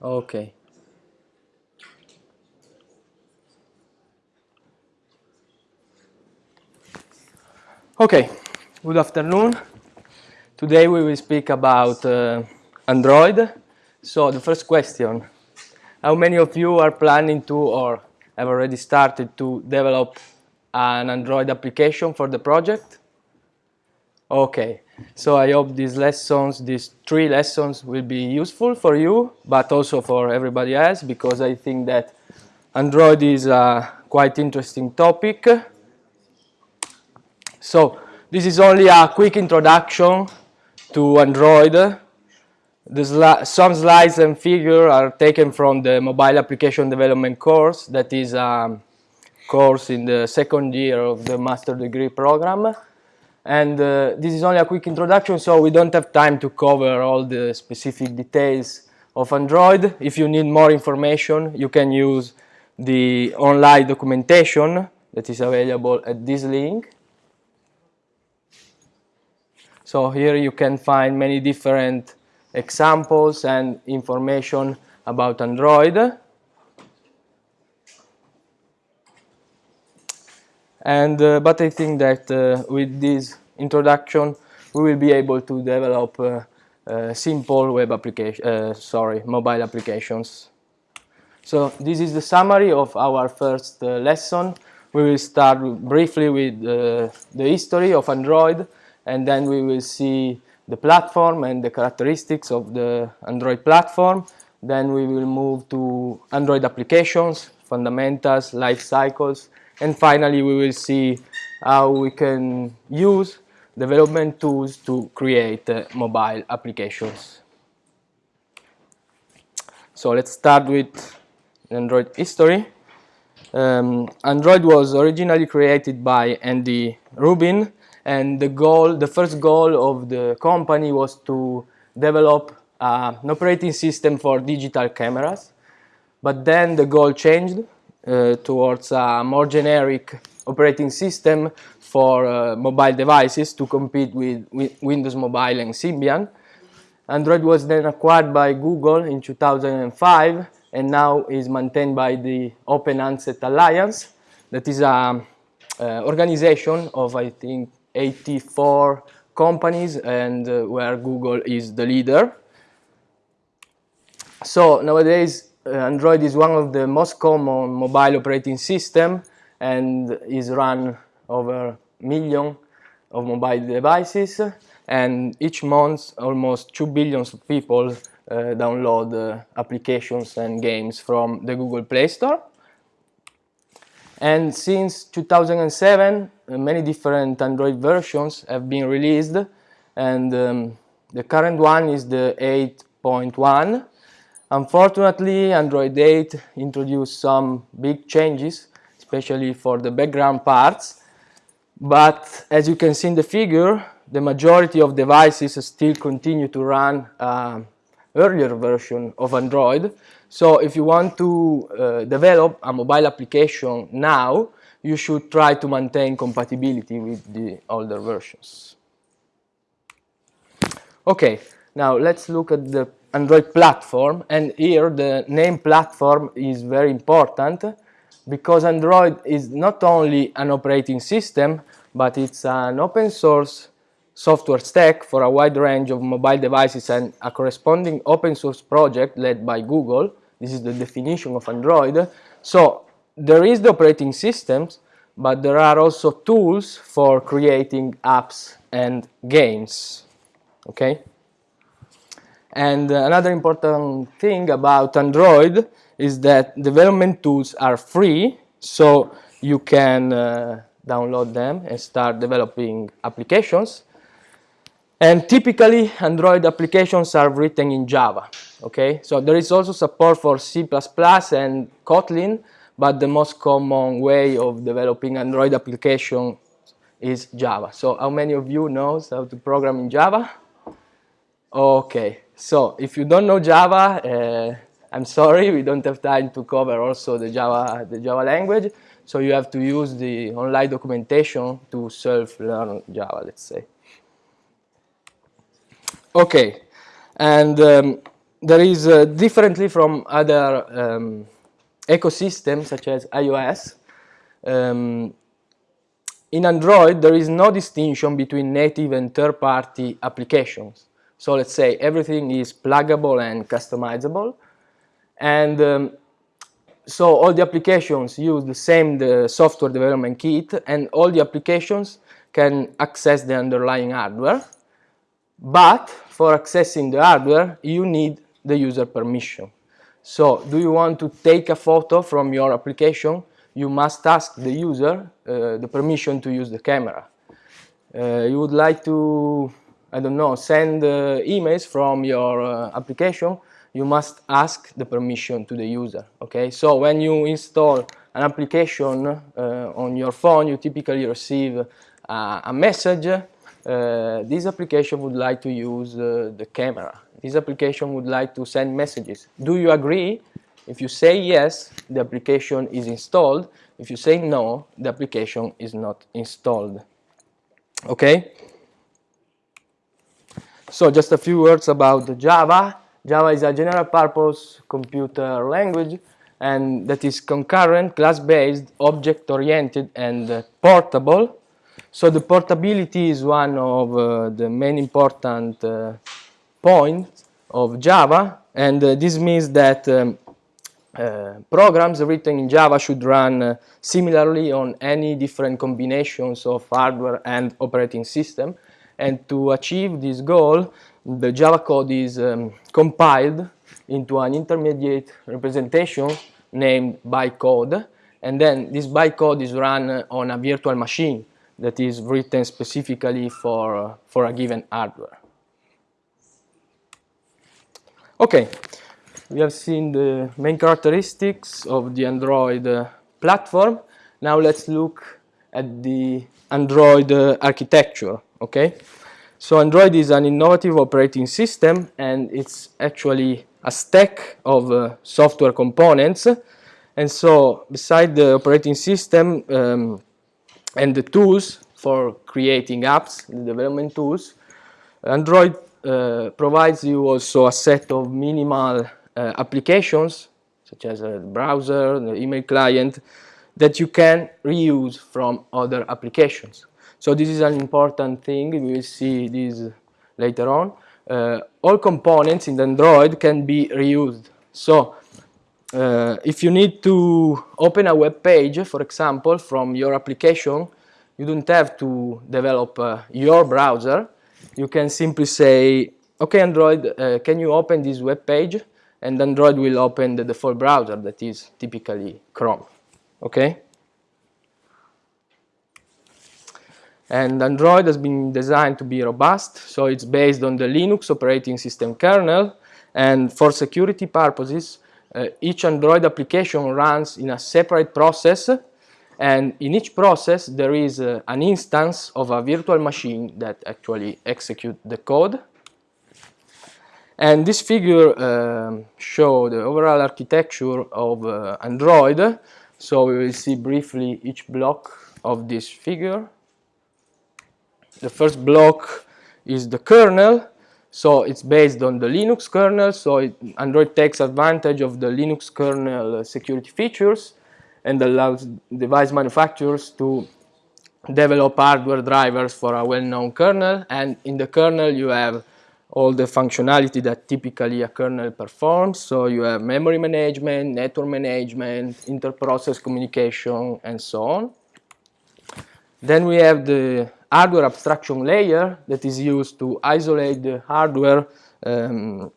Okay. Okay, good afternoon. Today we will speak about uh, Android. So the first question, how many of you are planning to or have already started to develop an Android application for the project? Okay, so I hope these lessons, these three lessons will be useful for you, but also for everybody else, because I think that Android is a quite interesting topic. So this is only a quick introduction to Android. Sli some slides and figures are taken from the mobile application development course that is a course in the second year of the master degree program and uh, this is only a quick introduction so we don't have time to cover all the specific details of Android. If you need more information you can use the online documentation that is available at this link. So here you can find many different examples and information about Android. And, uh, but I think that uh, with this introduction we will be able to develop uh, simple web application, sorry, mobile applications. So this is the summary of our first lesson. We will start briefly with the history of Android and then we will see the platform and the characteristics of the Android platform. Then we will move to Android applications, fundamentals, life cycles, and finally, we will see how we can use development tools to create uh, mobile applications. So let's start with Android history. Um, Android was originally created by Andy Rubin and the goal, the first goal of the company was to develop uh, an operating system for digital cameras. But then the goal changed towards a more generic operating system for uh, mobile devices to compete with, with, Windows Mobile and Symbian. Android was then acquired by Google in 2005 and now is maintained by the Open Handset Alliance that is an organization of I think 84 companies and uh, where Google is the leader. So nowadays uh, Android is one of the most common mobile operating system and is run over million of mobile devices and each month almost 2 billion people uh, download uh, applications and games from the Google Play Store. And since 2007 uh, many different Android versions have been released and um, the current one is the 8.1 Unfortunately, Android 8 introduced some big changes, especially for the background parts. But as you can see in the figure, the majority of devices still continue to run uh, earlier version of Android. So if you want to uh, develop a mobile application now, you should try to maintain compatibility with the older versions. Okay, now let's look at the Android platform and here the name platform is very important because Android is not only an operating system but it's an open source software stack for a wide range of mobile devices and a corresponding open source project led by Google. This is the definition of Android. So there is the operating systems but there are also tools for creating apps and games. Okay? And uh, another important thing about Android is that development tools are free, so you can uh, download them and start developing applications. And typically, Android applications are written in Java, okay? So there is also support for C++ and Kotlin, but the most common way of developing Android application is Java. So how many of you knows how to program in Java? Okay, so if you don't know Java, uh, I'm sorry, we don't have time to cover also the Java, the Java language. So you have to use the online documentation to self-learn Java, let's say. Okay, and um, there is uh, differently from other um, ecosystems such as iOS. Um, in Android, there is no distinction between native and third-party applications. So let's say everything is pluggable and customizable. And um, so all the applications use the same the software development kit and all the applications can access the underlying hardware. But for accessing the hardware, you need the user permission. So do you want to take a photo from your application? You must ask the user uh, the permission to use the camera. Uh, you would like to, I don't know, send uh, emails from your uh, application, you must ask the permission to the user, okay? So when you install an application uh, on your phone, you typically receive uh, a message, this application would like to use the camera this application would like to send messages. Do you agree? If you say yes, the application is installed. If you say no, the application is not installed. Okay? So just a few words about Java. Java is a general purpose computer language and that is concurrent, class-based, object-oriented and uh, portable. So the portability is one of uh, the main important uh, point of Java and uh, this means that um, uh, programs written in Java should run uh, similarly on any different combinations of hardware and operating system and to achieve this goal the Java code is um, compiled into an intermediate representation named bytecode and then this bytecode is run on a virtual machine that is written specifically for, uh, for a given hardware. Okay, we have seen the main characteristics of the Android uh, platform. Now let's look at the Android uh, architecture, okay? So Android is an innovative operating system and it's actually a stack of uh, software components. And so beside the operating system um, and the tools for creating apps, the development tools, Android uh, provides you also a set of minimal uh, applications such as a browser, the email client that you can reuse from other applications. So this is an important thing, we will see this later on. Uh, all components in Android can be reused. So uh, if you need to open a web page, for example, from your application, you don't have to develop uh, your browser, you can simply say, okay, Android, uh, can you open this web page? And Android will open the default browser that is typically Chrome, okay? And Android has been designed to be robust, so it's based on the Linux operating system kernel, and for security purposes, uh, each Android application runs in a separate process. And in each process there is uh, an instance of a virtual machine that actually executes the code. And this figure um, show the overall architecture of uh, Android. So we will see briefly each block of this figure the first block is the kernel so it's based on the Linux kernel so it, Android takes advantage of the Linux kernel uh, security features and allows device manufacturers to develop hardware drivers for a well-known kernel and in the kernel you have all the functionality that typically a kernel performs so you have memory management, network management, inter-process communication and so on. Then we have the hardware abstraction layer that is used to isolate the hardware um,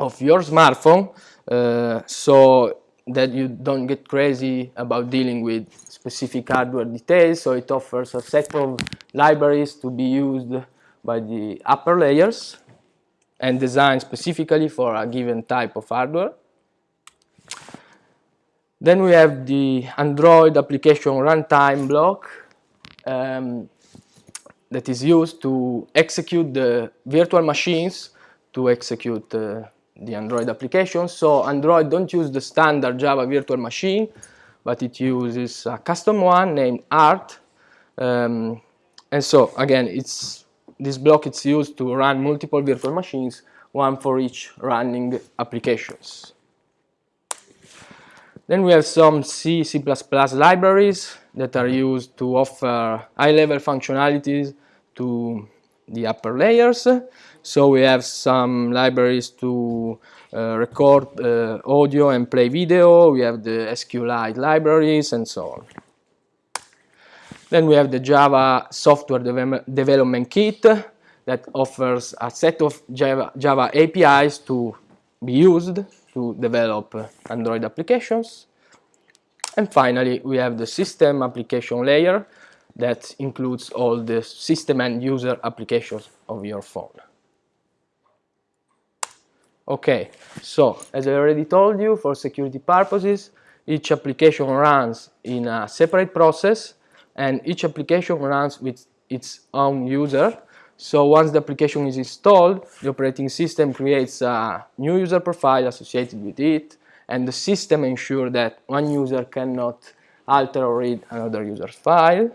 of your smartphone uh, so that you don't get crazy about dealing with specific hardware details so it offers a set of libraries to be used by the upper layers and designed specifically for a given type of hardware. Then we have the Android application runtime block um, that is used to execute the virtual machines to execute uh, the Android application. So Android don't use the standard Java virtual machine, but it uses a custom one named Art. Um, and so again, it's this block it's used to run multiple virtual machines one for each running applications. Then we have some C, C++ libraries that are used to offer high-level functionalities to the upper layers. So we have some libraries to uh, record uh, audio and play video. We have the SQLite libraries and so on. Then we have the Java Software De Development Kit that offers a set of Java, Java APIs to be used to develop Android applications. And finally, we have the system application layer that includes all the system and user applications of your phone. Okay, so as I already told you, for security purposes, each application runs in a separate process and each application runs with its own user. So once the application is installed, the operating system creates a new user profile associated with it and the system ensures that one user cannot alter or read another user's file.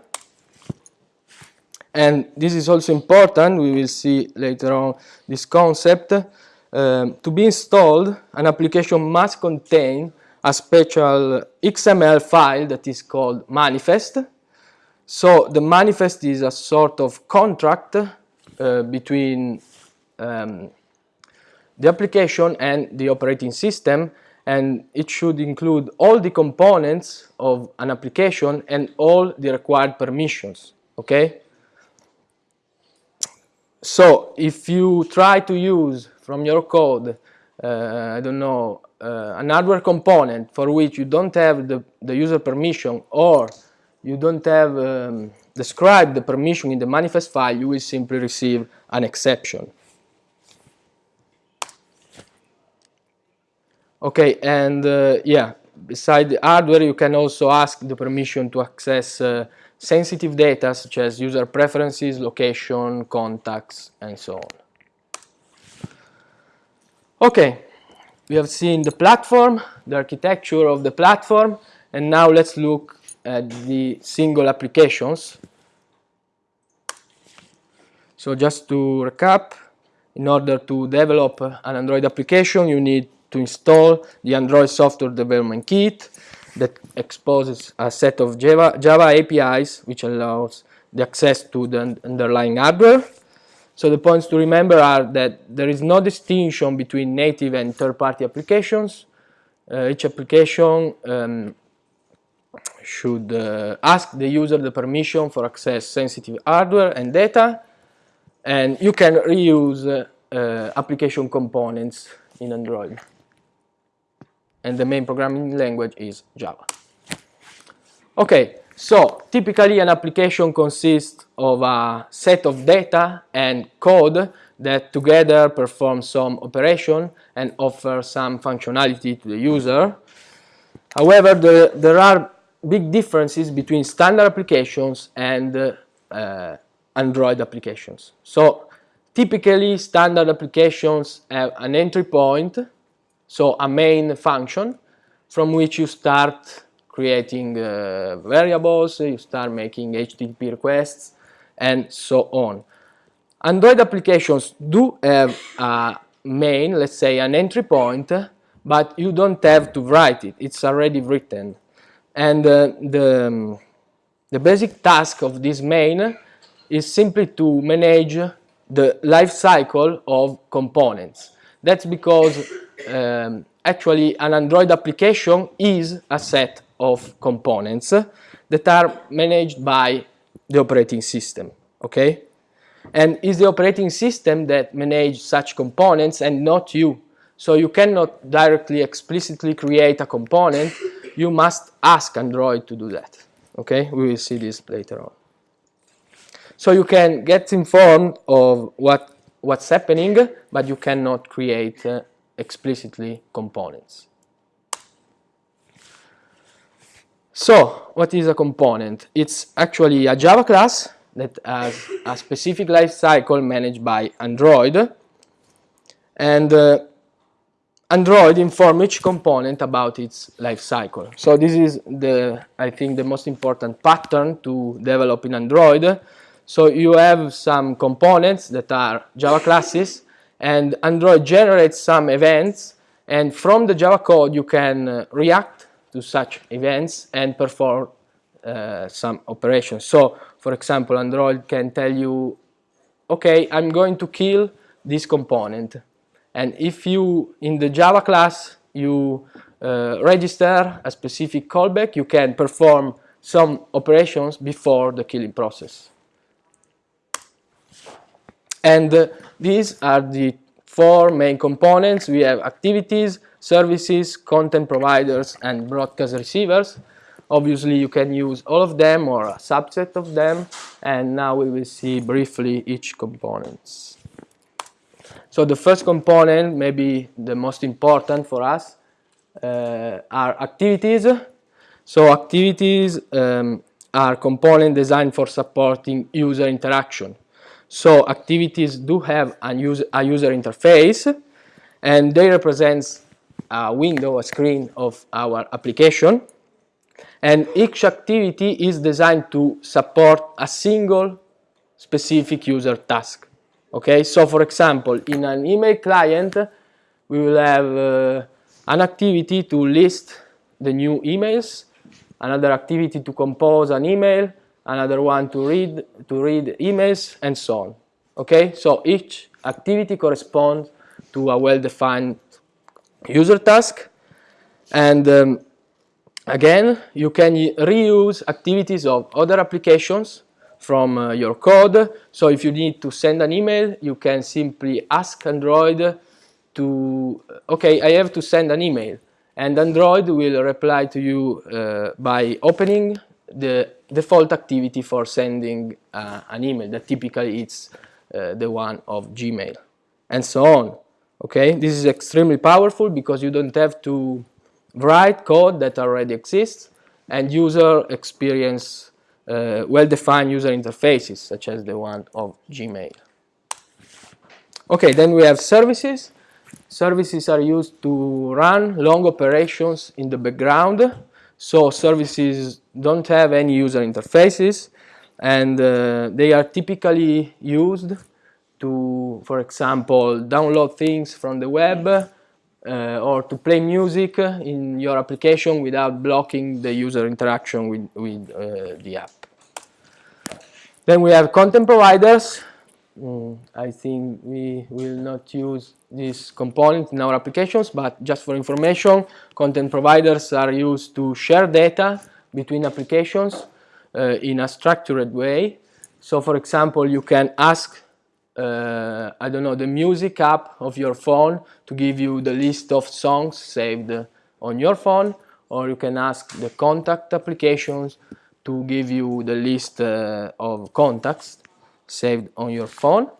And this is also important, we will see later on this concept. Um, to be installed, an application must contain a special XML file that is called manifest. So the manifest is a sort of contract uh, between um, the application and the operating system and it should include all the components of an application and all the required permissions okay so if you try to use from your code, uh, I don't know, uh, an hardware component for which you don't have the, the user permission or you don't have um, described the permission in the manifest file, you will simply receive an exception. Okay, and uh, yeah, beside the hardware, you can also ask the permission to access uh, sensitive data such as user preferences, location, contacts, and so on. Okay, we have seen the platform, the architecture of the platform, and now let's look at the single applications. So just to recap, in order to develop an Android application, you need to install the Android Software Development Kit, that exposes a set of Java, Java APIs which allows the access to the underlying hardware. So the points to remember are that there is no distinction between native and third-party applications. Uh, each application um, should uh, ask the user the permission for access sensitive hardware and data and you can reuse uh, uh application components in Android and the main programming language is Java. Okay, so typically an application consists of a set of data and code that together perform some operation and offer some functionality to the user. However, the, there are big differences between standard applications and uh, Android applications. So typically standard applications have an entry point so a main function from which you start creating uh, variables, you start making HTTP requests, and so on. Android applications do have a main, let's say an entry point, but you don't have to write it, it's already written. And uh, the, the basic task of this main is simply to manage the life cycle of components. That's because um, actually an Android application is a set of components that are managed by the operating system, okay? And it's the operating system that manages such components and not you. So you cannot directly explicitly create a component, you must ask Android to do that, okay? We will see this later on. So you can get informed of what, what's happening, but you cannot create uh, explicitly components. So, what is a component? It's actually a Java class that has a specific lifecycle managed by Android. And uh, Android informs each component about its lifecycle. So this is the, I think, the most important pattern to develop in Android. So you have some components that are Java classes and Android generates some events and from the Java code you can uh, react to such events and perform uh, some operations. So for example Android can tell you okay I'm going to kill this component and if you in the Java class you uh, register a specific callback you can perform some operations before the killing process. And uh, these are the four main components. We have activities, services, content providers, and broadcast receivers. Obviously, you can use all of them or a subset of them, and now we will see briefly each components. So the first component, maybe the most important for us, uh, are activities. So activities um, are components designed for supporting user interaction. So activities do have a user, a user interface and they represent a window, a screen of our application. And each activity is designed to support a single specific user task. Okay, so for example, in an email client, we will have uh, an activity to list the new emails, another activity to compose an email, another one to read, to read emails, and so on. Okay, so each activity corresponds to a well-defined user task. And um, again, you can reuse activities of other applications from uh, your code. So if you need to send an email, you can simply ask Android to, okay, I have to send an email. And Android will reply to you uh, by opening the default activity for sending uh, an email that typically it's uh, the one of Gmail and so on okay? This is extremely powerful because you don't have to write code that already exists and user experience uh, well-defined user interfaces such as the one of Gmail. Okay then we have services. Services are used to run long operations in the background so services don't have any user interfaces and uh, they are typically used to, for example, download things from the web uh, or to play music in your application without blocking the user interaction with, with uh, the app. Then we have content providers. Mm, I think we will not use this component in our applications, but just for information, content providers are used to share data between applications uh, in a structured way. So for example, you can ask, uh, I don't know, the music app of your phone to give you the list of songs saved on your phone, or you can ask the contact applications to give you the list uh, of contacts saved on your phone.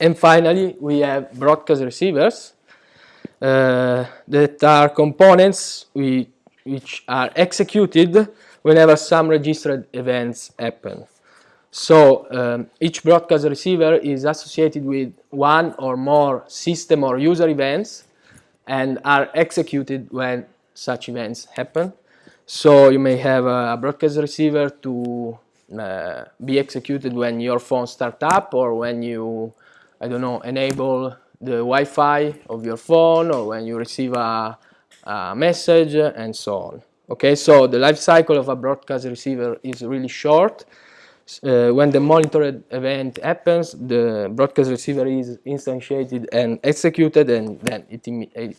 And finally, we have broadcast receivers uh, that are components we, which are executed whenever some registered events happen. So um, each broadcast receiver is associated with one or more system or user events and are executed when such events happen. So you may have a broadcast receiver to uh, be executed when your phone starts up or when you, I don't know, enable the Wi-Fi of your phone or when you receive a, a message and so on. Okay, so the life cycle of a broadcast receiver is really short. Uh, when the monitored event happens, the broadcast receiver is instantiated and executed and then it,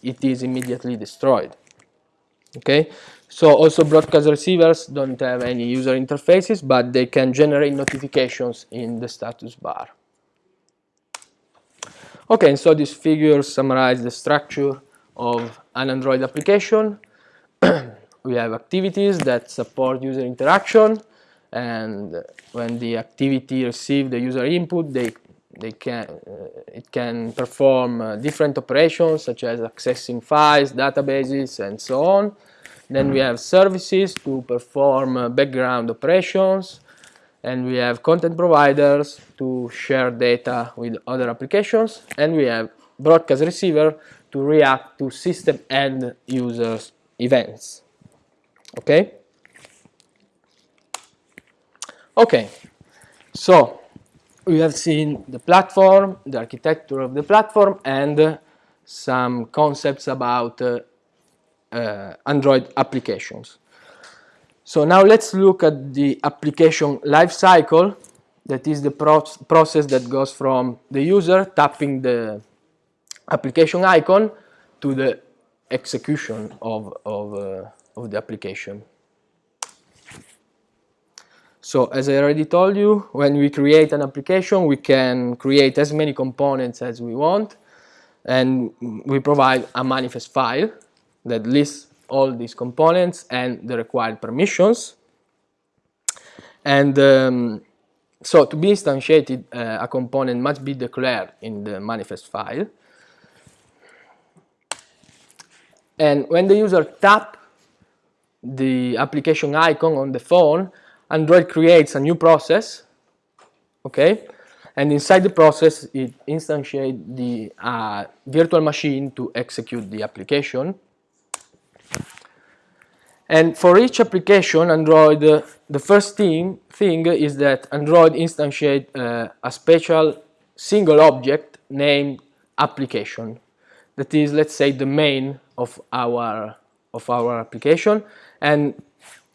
it is immediately destroyed. Okay, so also broadcast receivers don't have any user interfaces, but they can generate notifications in the status bar. Okay, and so this figure summarizes the structure of an Android application. we have activities that support user interaction and when the activity receives the user input they they can uh, it can perform uh, different operations such as accessing files databases and so on then we have services to perform uh, background operations and we have content providers to share data with other applications and we have broadcast receiver to react to system and users events. Okay? Okay. So we have seen the platform, the architecture of the platform, and uh, some concepts about uh, uh, Android applications. So now let's look at the application lifecycle. That is the pro process that goes from the user tapping the application icon to the execution of, of, uh, of the application. So as I already told you, when we create an application, we can create as many components as we want, and we provide a manifest file that lists all these components and the required permissions. And um, so to be instantiated, uh, a component must be declared in the manifest file. And when the user tap the application icon on the phone, Android creates a new process, okay? And inside the process, it instantiates the uh, virtual machine to execute the application. And for each application, Android, uh, the first thing, thing is that Android instantiates uh, a special single object named application. That is, let's say, the main of our, of our application. And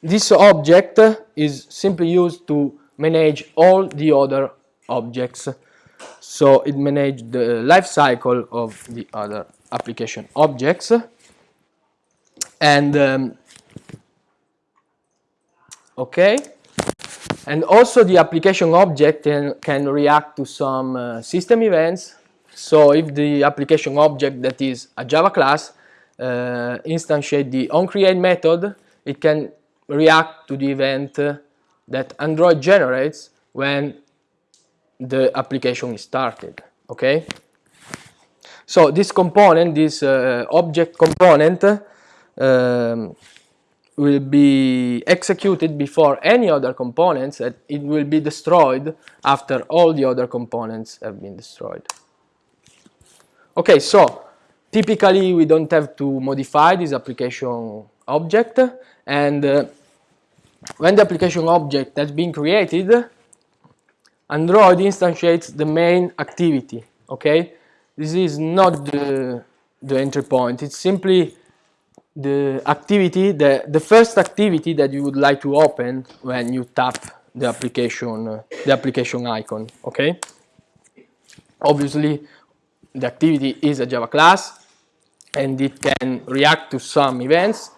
this object is simply used to manage all the other objects. So it manages the life cycle of the other application objects. And um, okay, and also the application object can, can react to some uh, system events. So if the application object that is a Java class uh, instantiate the onCreate method, it can react to the event that Android generates when the application is started, okay? So this component, this uh, object component, um, will be executed before any other components and it will be destroyed after all the other components have been destroyed. Okay, so typically we don't have to modify this application object and uh, when the application object has been created, Android instantiates the main activity, okay? This is not the, the entry point, it's simply the activity, the, the first activity that you would like to open when you tap the application, uh, the application icon, okay? Obviously, the activity is a Java class and it can react to some events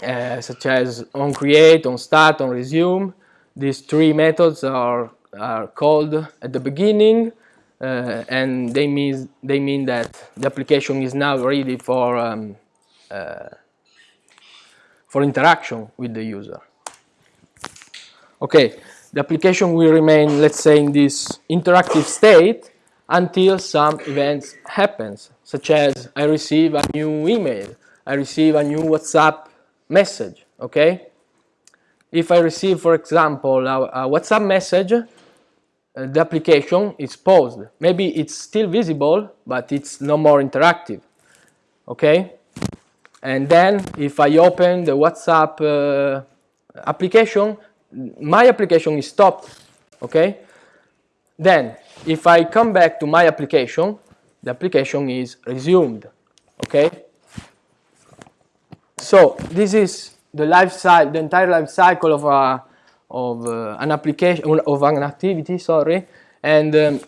uh, such as on create, on start, on resume. These three methods are, are called at the beginning uh, and they mean, they mean that the application is now ready for, um, for interaction with the user. Okay, the application will remain, let's say, in this interactive state until some events happens, such as I receive a new email, I receive a new WhatsApp message, okay? If I receive, for example, a, a WhatsApp message, uh, the application is paused. Maybe it's still visible, but it's no more interactive, okay? And then if I open the WhatsApp uh, application, my application is stopped, okay? Then, if I come back to my application, the application is resumed, okay? So this is the life cycle, the entire life cycle of a of uh, an application of an activity. Sorry, and um,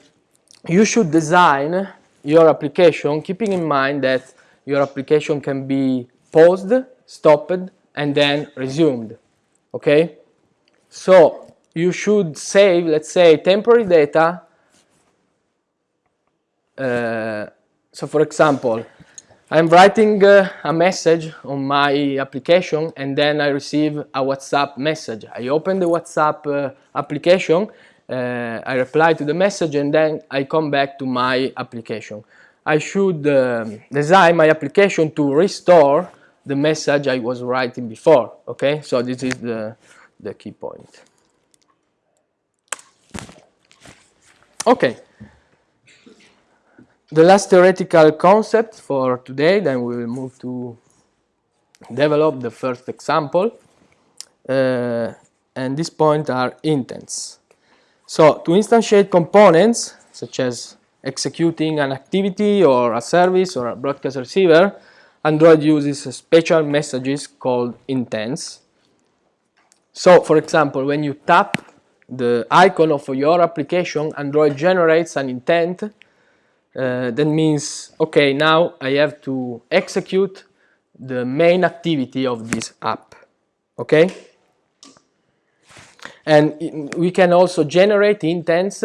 you should design your application keeping in mind that your application can be paused, stopped, and then resumed. Okay, so you should save, let's say, temporary data. Uh, so, for example, I'm writing uh, a message on my application and then I receive a WhatsApp message. I open the WhatsApp uh, application, uh, I reply to the message and then I come back to my application. I should um, design my application to restore the message I was writing before, okay? So this is the, the key point. Okay. The last theoretical concept for today, then we will move to develop the first example. Uh, and this point are intents. So to instantiate components, such as executing an activity or a service or a broadcast receiver, Android uses special messages called intents. So, for example, when you tap the icon of your application, Android generates an intent. Uh, that means, okay, now I have to execute the main activity of this app. Okay? And we can also generate intents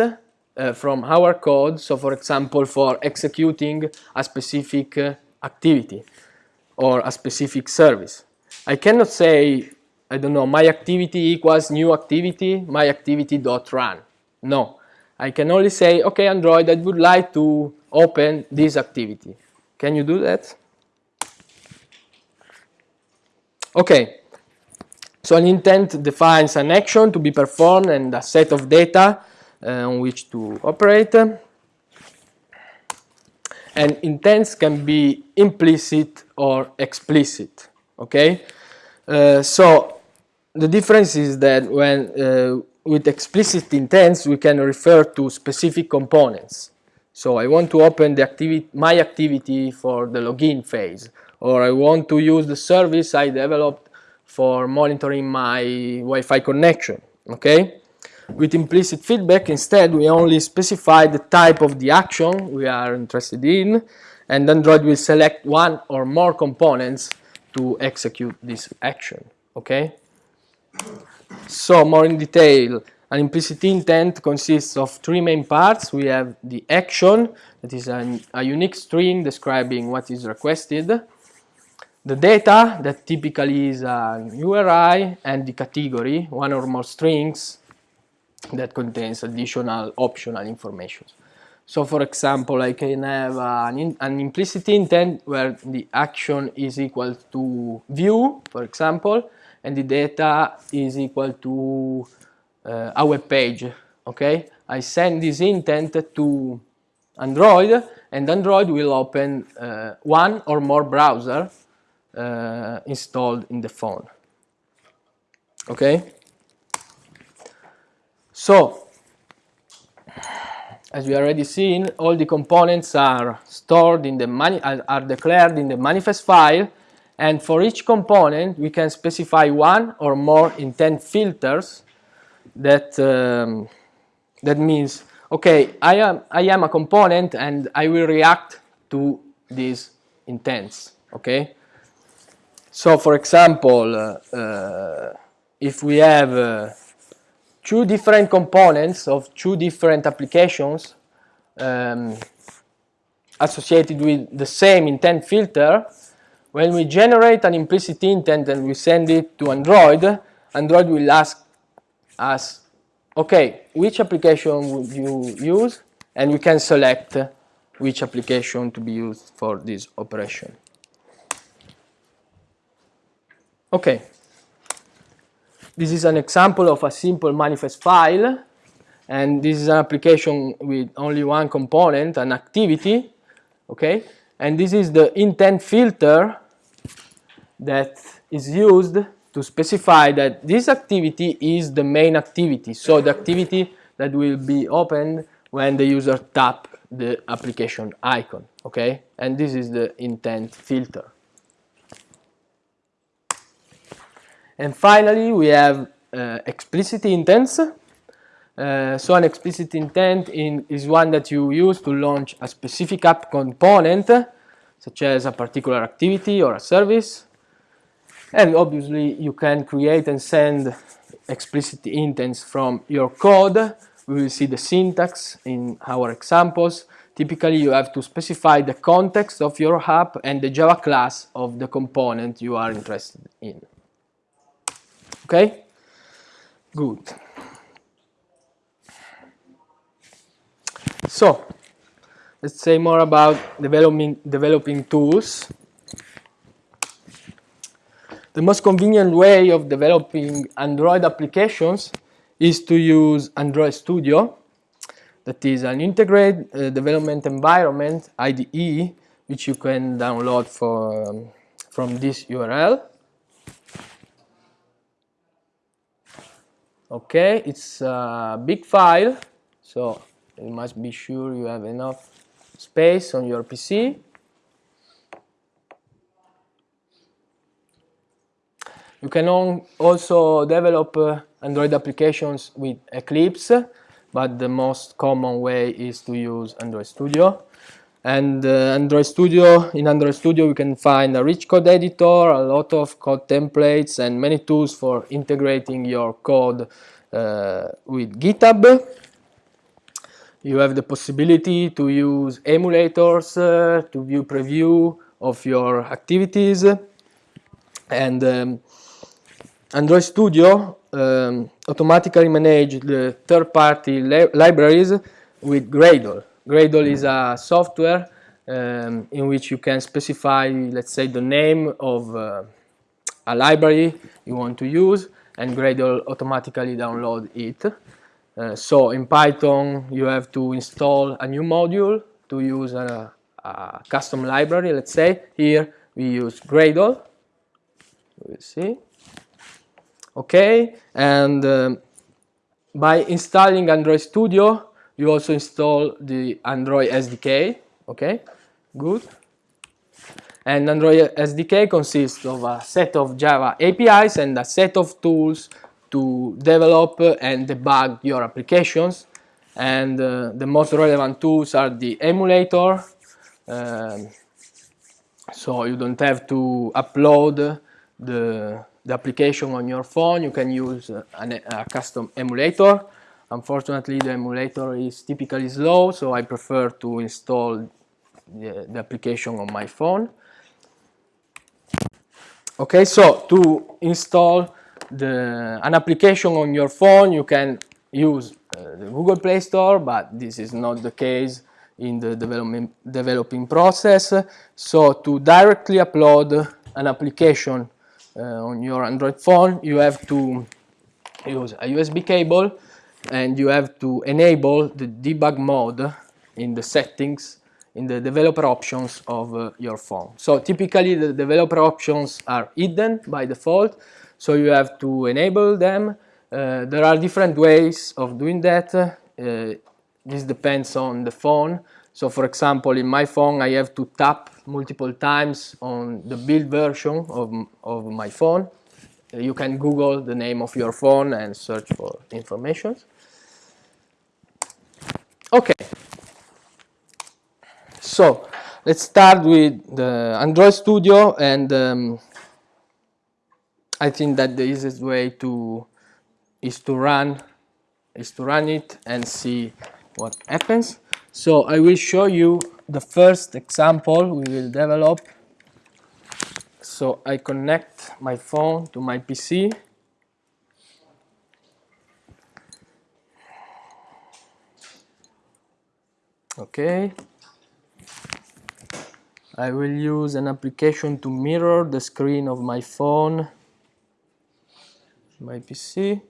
uh, from our code. So, for example, for executing a specific uh, activity or a specific service. I cannot say, I don't know, my activity equals new activity, my activity dot run. No, I can only say, okay, Android, I would like to open this activity. Can you do that? Okay, so an intent defines an action to be performed and a set of data on which to operate. And intents can be implicit or explicit okay? Uh, so the difference is that when uh, with explicit intents we can refer to specific components. So I want to open the activity my activity for the login phase or I want to use the service I developed for monitoring my Wi-Fi connection okay with implicit feedback, instead, we only specify the type of the action we are interested in, and Android will select one or more components to execute this action, okay? So, more in detail, an implicit intent consists of three main parts. We have the action, that is an, a unique string describing what is requested, the data, that typically is an URI, and the category, one or more strings, that contains additional optional information. So for example, I can have an, in, an, implicit intent where the action is equal to view, for example, and the data is equal to uh, a web page, okay? I send this intent to Android, and Android will open uh, one or more browser uh, installed in the phone, okay? So, as we already seen, all the components are stored in the are declared in the manifest file, and for each component we can specify one or more intent filters. That um, that means, okay, I am I am a component and I will react to these intents. Okay. So, for example, uh, uh, if we have uh, two different components of two different applications um, associated with the same intent filter, when we generate an implicit intent and we send it to Android, Android will ask us, okay, which application would you use? And we can select which application to be used for this operation. Okay. This is an example of a simple manifest file and this is an application with only one component, an activity, okay? And this is the intent filter that is used to specify that this activity is the main activity. So the activity that will be opened when the user tap the application icon, okay? And this is the intent filter. And finally, we have uh, explicit intents. Uh, so an explicit intent in, is one that you use to launch a specific app component, such as a particular activity or a service. And obviously, you can create and send explicit intents from your code. We will see the syntax in our examples. Typically, you have to specify the context of your app and the Java class of the component you are interested in. Okay? Good. So, let's say more about developing, developing tools. The most convenient way of developing Android applications is to use Android Studio. That is an integrated uh, development environment, IDE, which you can download for, um, from this URL. Okay, it's a big file, so you must be sure you have enough space on your PC. You can also develop uh, Android applications with Eclipse, but the most common way is to use Android Studio. And uh, Android Studio, in Android Studio we can find a rich code editor, a lot of code templates and many tools for integrating your code uh, with GitHub. You have the possibility to use emulators uh, to view preview of your activities and um, Android Studio um, automatically manage the third-party li libraries with Gradle. Gradle is a software um, in which you can specify, let's say, the name of uh, a library you want to use, and Gradle automatically download it. Uh, so in Python, you have to install a new module to use a, a custom library, let's say. Here, we use Gradle. We'll see okay and um, by installing Android Studio you also install the Android SDK okay? Good. And Android SDK consists of a set of Java APIs and a set of tools to develop and debug your applications. And uh, the most relevant tools are the emulator um, so you don't have to upload the the application on your phone, you can use an, a custom emulator. Unfortunately, the emulator is typically slow, so I prefer to install the, the application on my phone. Okay, so to install the, an application on your phone, you can use uh, the Google Play Store, but this is not the case in the development, developing process. So to directly upload an application uh, on your Android phone, you have to use a USB cable and you have to enable the debug mode in the settings in the developer options of uh, your phone. So typically the developer options are hidden by default, so you have to enable them. Uh, there are different ways of doing that. Uh, this depends on the phone. So for example, in my phone, I have to tap multiple times on the build version of, of my phone. You can Google the name of your phone and search for information. Okay. So let's start with the Android Studio and um, I think that the easiest way to is to run is to run it and see what happens. So I will show you the first example we will develop. So I connect my phone to my PC. Okay. I will use an application to mirror the screen of my phone, my PC.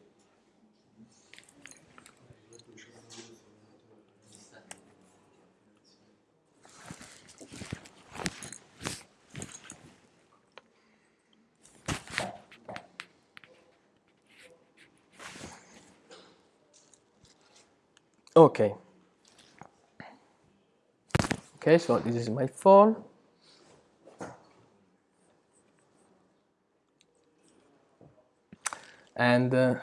okay okay so this is my phone. And uh,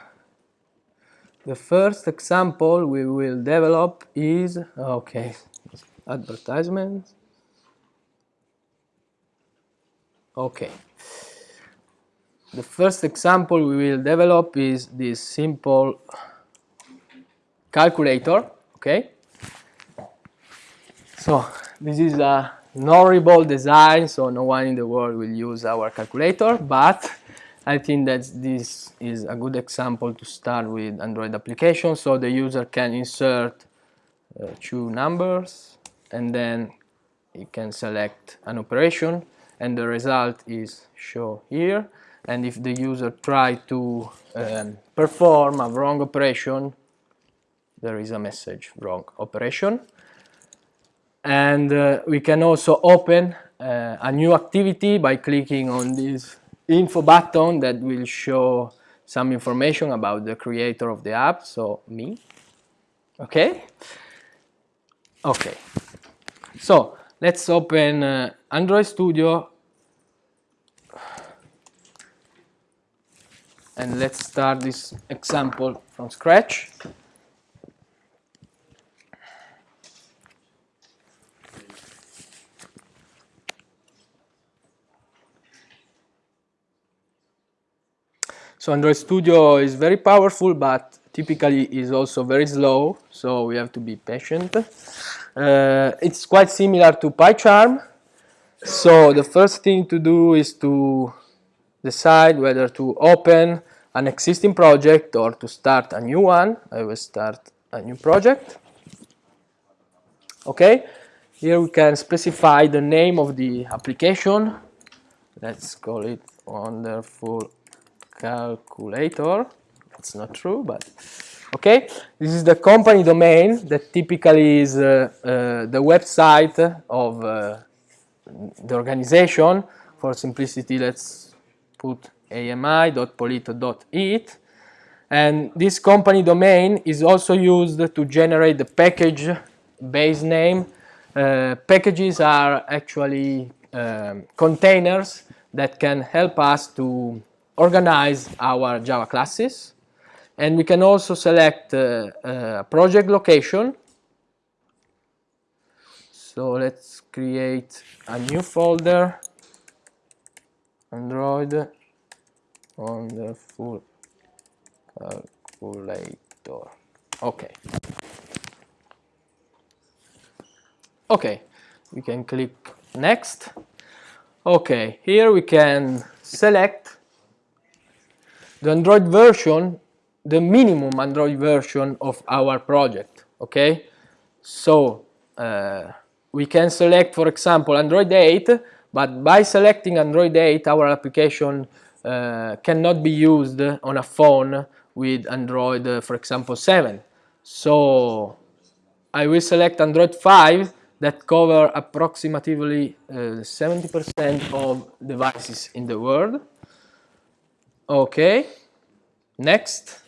the first example we will develop is okay advertisements okay. The first example we will develop is this simple calculator, okay? So this is a horrible design, so no one in the world will use our calculator, but I think that this is a good example to start with Android application. So the user can insert uh, two numbers and then he can select an operation and the result is shown here. And if the user try to um, perform a wrong operation, there is a message wrong operation and uh, we can also open uh, a new activity by clicking on this info button that will show some information about the creator of the app, so me. Okay? Okay. So let's open uh, Android Studio and let's start this example from scratch. So Android Studio is very powerful, but typically is also very slow, so we have to be patient. Uh, it's quite similar to PyCharm. So the first thing to do is to decide whether to open an existing project or to start a new one. I will start a new project. Okay, here we can specify the name of the application. Let's call it wonderful calculator. That's not true, but okay. This is the company domain that typically is uh, uh, the website of uh, the organization. For simplicity, let's put ami.polito.it. And this company domain is also used to generate the package base name. Uh, packages are actually um, containers that can help us to organize our Java classes. And we can also select uh, a project location. So let's create a new folder, Android on wonderful calculator. Okay. Okay, we can click next. Okay, here we can select the Android version, the minimum Android version of our project, okay? So, uh, we can select, for example, Android 8, but by selecting Android 8, our application uh, cannot be used on a phone with Android, uh, for example, 7. So, I will select Android 5 that cover approximately 70% uh, of devices in the world. Okay, next.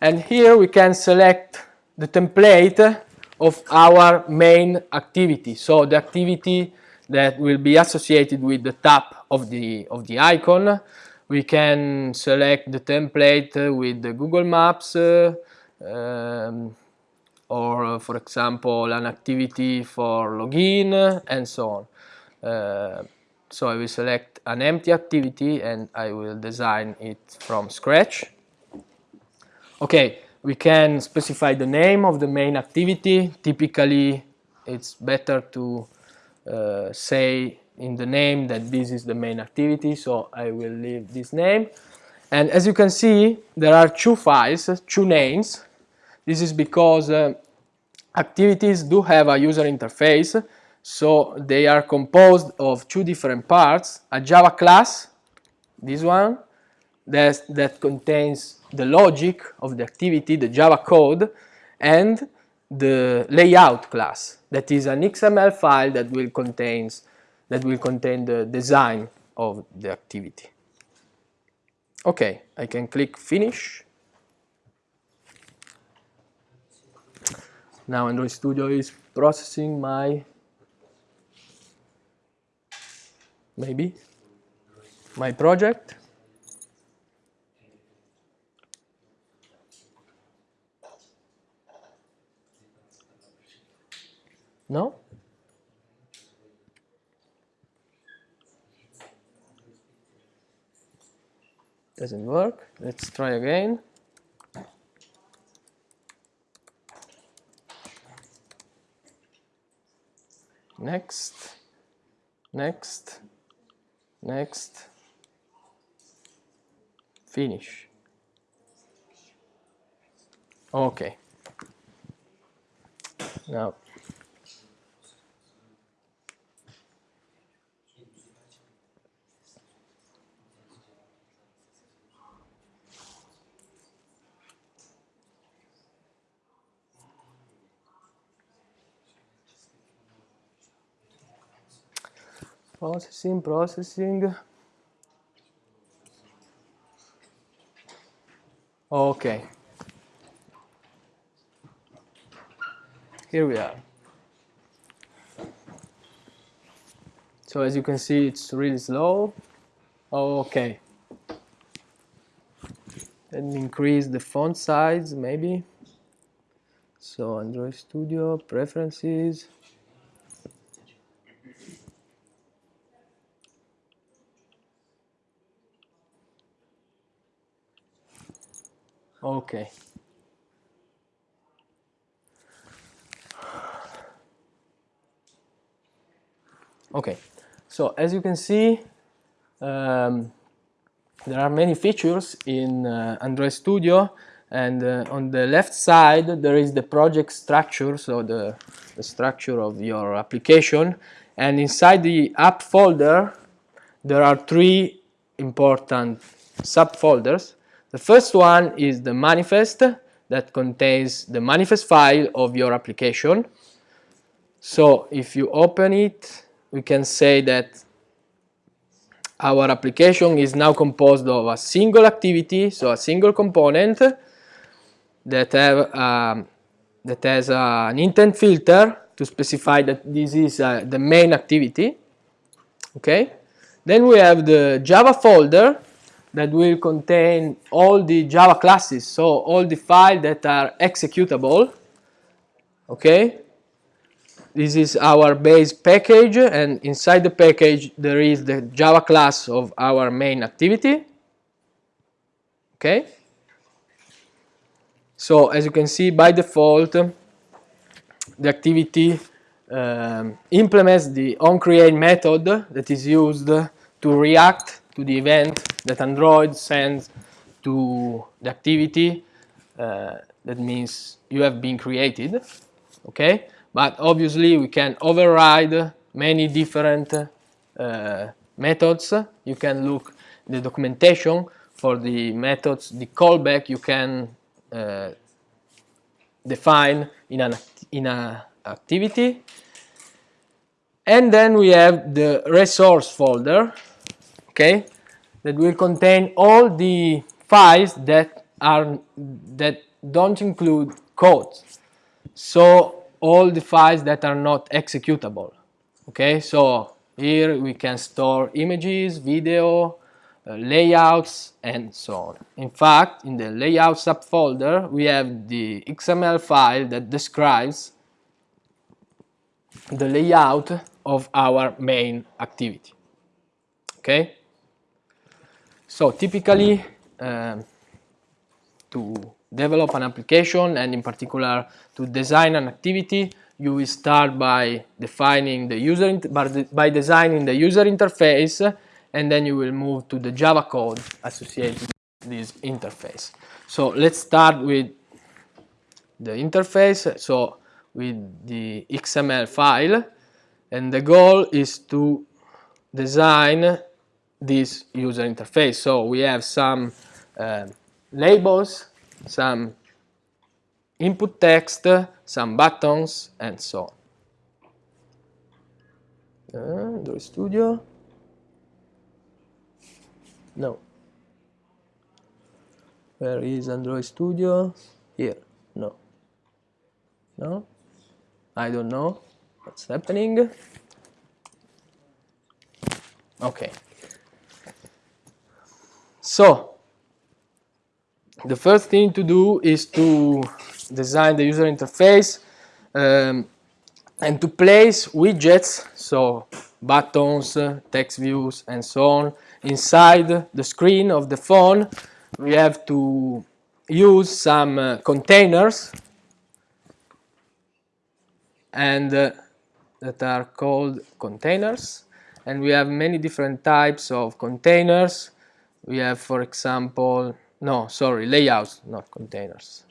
And here we can select the template of our main activity. So the activity that will be associated with the tap of the, of the icon. We can select the template with the Google Maps uh, um, or, uh, for example, an activity for login and so on. Uh, so I will select an empty activity and I will design it from scratch. Okay, we can specify the name of the main activity. Typically, it's better to uh, say in the name that this is the main activity, so I will leave this name. And as you can see, there are two files, two names. This is because uh, activities do have a user interface so they are composed of two different parts, a Java class, this one, that, that contains the logic of the activity, the Java code, and the layout class, that is an XML file that will contains that will contain the design of the activity. Okay, I can click finish. Now Android Studio is processing my maybe. My project. No? Doesn't work. Let's try again. Next. Next next. Finish. Okay. Now processing processing Okay. Here we are. So as you can see, it's really slow. Okay. Let me increase the font size, maybe. So Android Studio, preferences. Okay. Okay, so as you can see, um, there are many features in uh, Android Studio and uh, on the left side there is the project structure, so the, the structure of your application and inside the app folder there are three important subfolders. The first one is the manifest that contains the manifest file of your application. So if you open it we can say that our application is now composed of a single activity, so a single component that have um, that has uh, an intent filter to specify that this is uh, the main activity. Okay. Then we have the Java folder that will contain all the Java classes, so all the files that are executable. Okay. This is our base package and inside the package there is the Java class of our main activity. Okay. So as you can see by default the activity um, implements the onCreate method that is used to react to the event that Android sends to the activity uh, that means you have been created okay but obviously we can override many different uh, methods. You can look the documentation for the methods, the callback you can uh, define in an in a activity. And then we have the resource folder, okay, that will contain all the files that are that don't include code. So all the files that are not executable. Okay, so here we can store images, video, uh, layouts, and so on. In fact, in the layout subfolder, we have the XML file that describes the layout of our main activity. Okay, so typically um, to develop an application and in particular to design an activity you will start by defining the user by designing the user interface and then you will move to the Java code associated with this interface. So let's start with the interface, so with the XML file and the goal is to design this user interface. So we have some uh, labels some input text, some buttons, and so on. Uh, Android Studio. No. Where is Android Studio? Here. No. No? I don't know what's happening. Okay. So, the first thing to do is to design the user interface um, and to place widgets, so buttons, text views, and so on, inside the screen of the phone. We have to use some uh, containers and uh, that are called containers and we have many different types of containers we have for example no, sorry, layouts, not containers.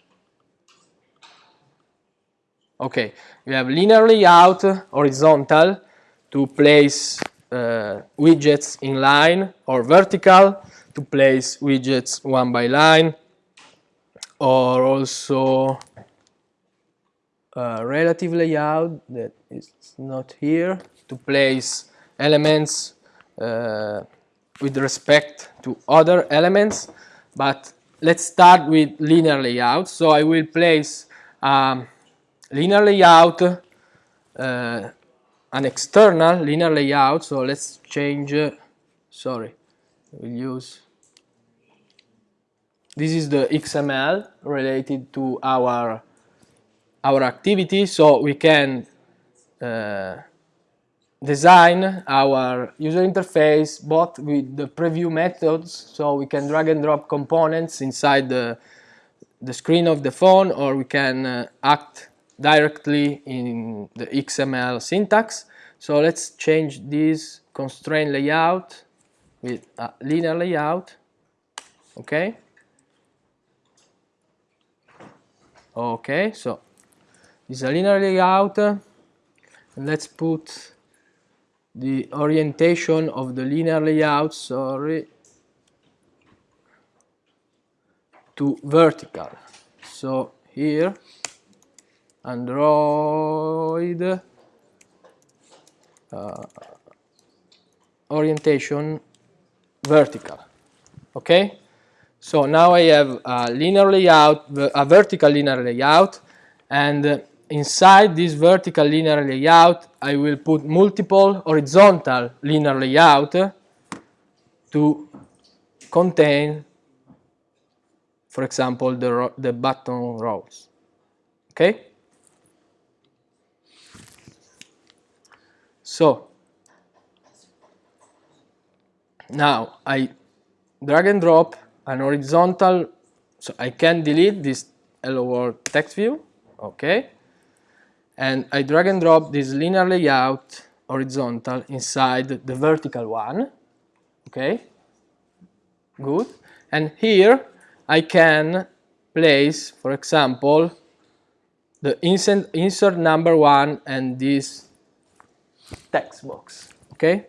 Okay, we have linear layout, horizontal, to place uh, widgets in line, or vertical, to place widgets one by line, or also relative layout that is not here, to place elements uh, with respect to other elements but let's start with linear layout. So I will place um, linear layout, uh, an external linear layout. So let's change, uh, sorry, we'll use, this is the XML related to our, our activity. So we can uh, design our user interface both with the preview methods so we can drag and drop components inside the, the screen of the phone or we can uh, act directly in the XML syntax. So let's change this constraint layout with a linear layout. Okay. Okay, so is a linear layout. And let's put the orientation of the linear layout, sorry, to vertical. So here, Android uh, orientation vertical. Okay? So now I have a linear layout, a vertical linear layout, and inside this vertical linear layout, I will put multiple horizontal linear layout to contain, for example, the, the button rows. Okay? So, now I drag and drop an horizontal, so I can delete this hello world text view, okay? And I drag and drop this linear layout horizontal inside the vertical one. Okay? Good. And here I can place for example the insert, insert number one and this text box. Okay?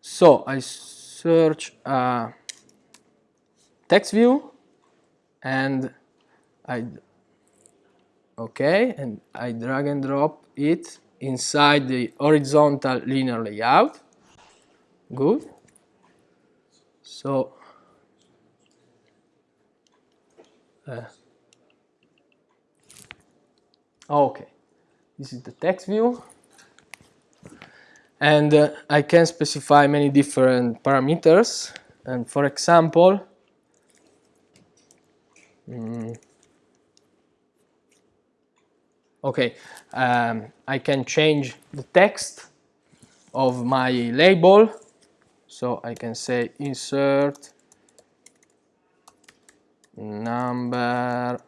So I search a text view and I okay and I drag and drop it inside the horizontal linear layout. Good. So uh, okay. This is the text view. And uh, I can specify many different parameters. And for example mm, Okay, um, I can change the text of my label. So I can say insert number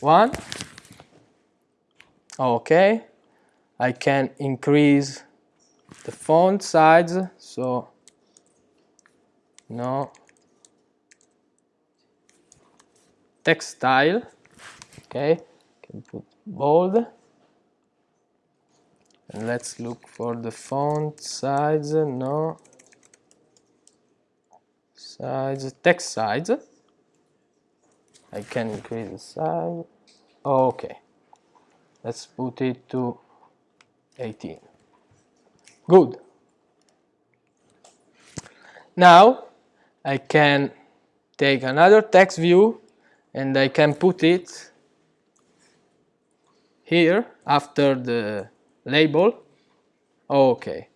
one. Okay, I can increase the font size. So no text style. Okay put bold. And let's look for the font size. No. Size. Text size. I can increase the size. Okay. Let's put it to 18 good. Now I can take another text view and I can put it here after the label. Okay.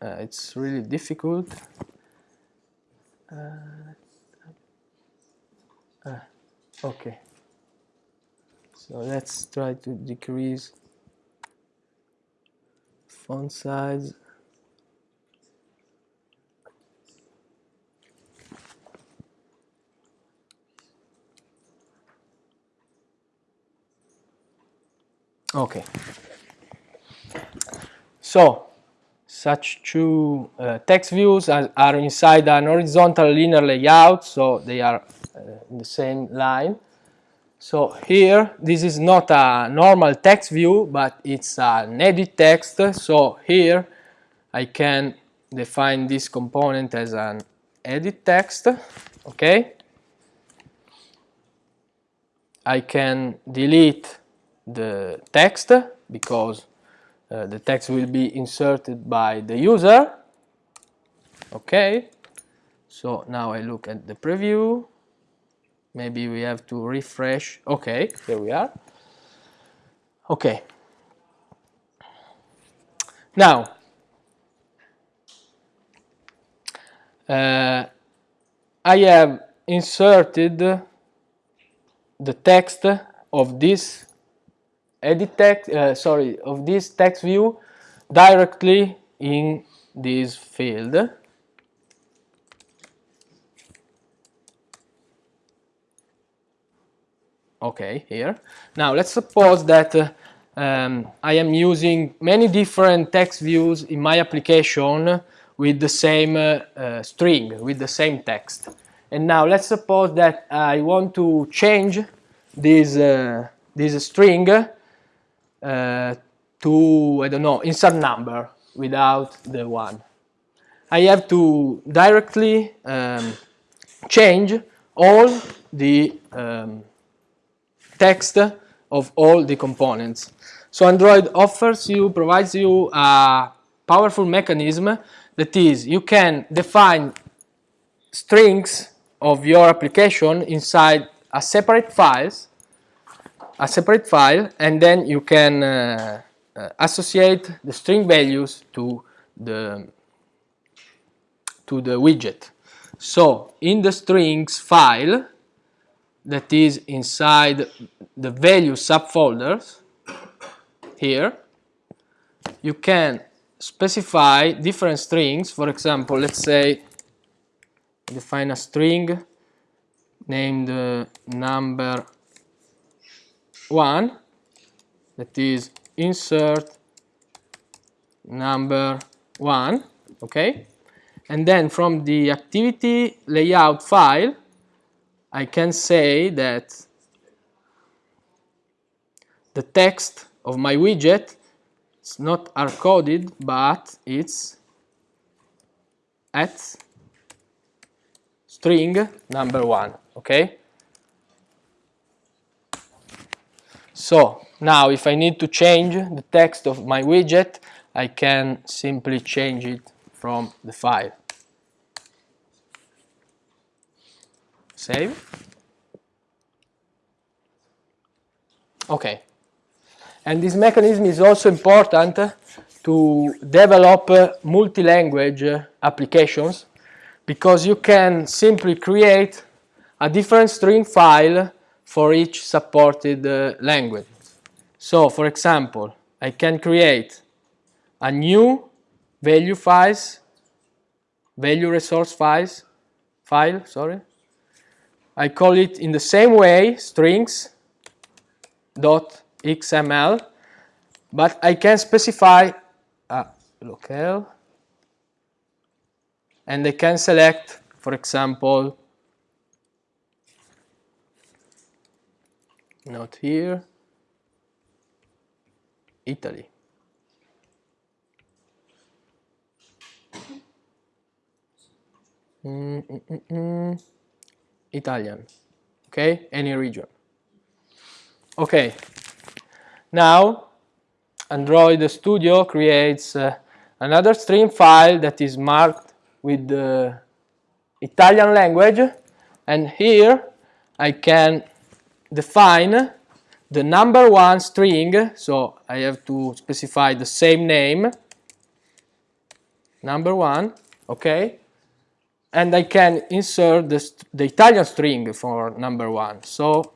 Uh, it's really difficult. Uh, uh, okay. So let's try to decrease font size Okay. So, such two uh, text views are, inside an horizontal linear layout, so they are uh, in the same line. So here, this is not a normal text view, but it's an edit text. So here, I can define this component as an edit text, okay? I can delete the text because uh, the text will be inserted by the user. Okay. So now I look at the preview. Maybe we have to refresh. Okay here we are. Okay. Now uh, I have inserted the text of this edit text uh, sorry of this text view directly in this field. Okay here. Now let's suppose that uh, um, I am using many different text views in my application with the same uh, uh, string with the same text. And now let's suppose that I want to change this uh, this string to I don't know insert number without the one I have to directly um, change all the um, text of all the components. So Android offers you, provides you a powerful mechanism that is you can define strings of your application inside a separate files a separate file and then you can uh, uh, associate the string values to the to the widget. So in the strings file that is inside the value subfolders here you can specify different strings. For example let's say define a string named uh, number one that is insert number one okay and then from the activity layout file I can say that the text of my widget is not hard-coded, but it's at string number one, okay? So now if I need to change the text of my widget, I can simply change it from the file. Save. Okay. And this mechanism is also important to develop multi-language applications because you can simply create a different string file for each supported uh, language. So, for example, I can create a new value files, value resource files, file, sorry, I call it in the same way strings dot xml but I can specify a locale and I can select for example not here. Italy. Mm -mm -mm, mm. Italian, okay, any region. Okay, now Android Studio creates uh, another stream file that is marked with the Italian language. And here I can define the number one string, so I have to specify the same name, number one, okay, and I can insert the, the Italian string for number one. So